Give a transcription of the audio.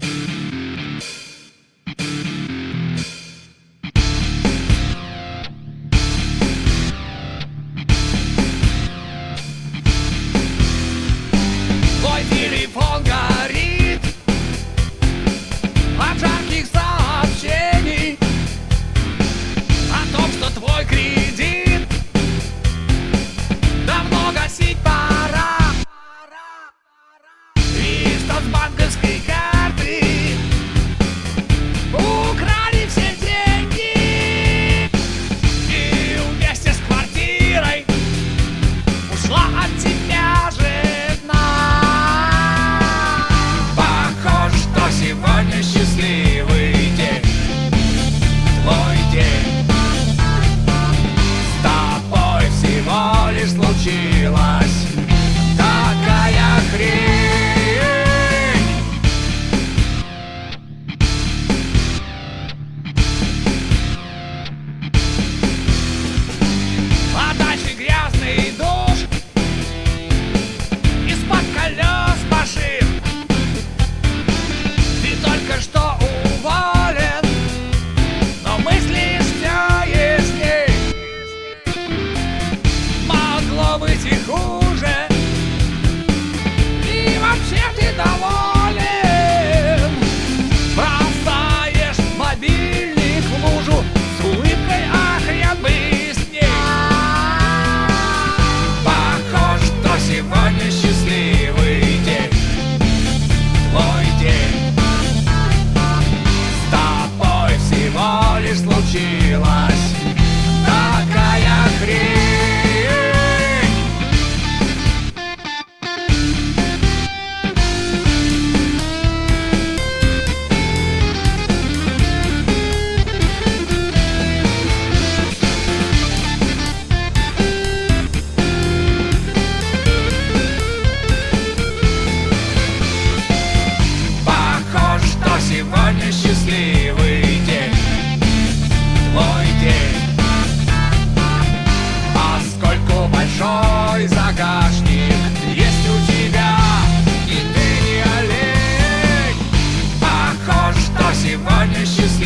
Mm-hmm. realize partner, she's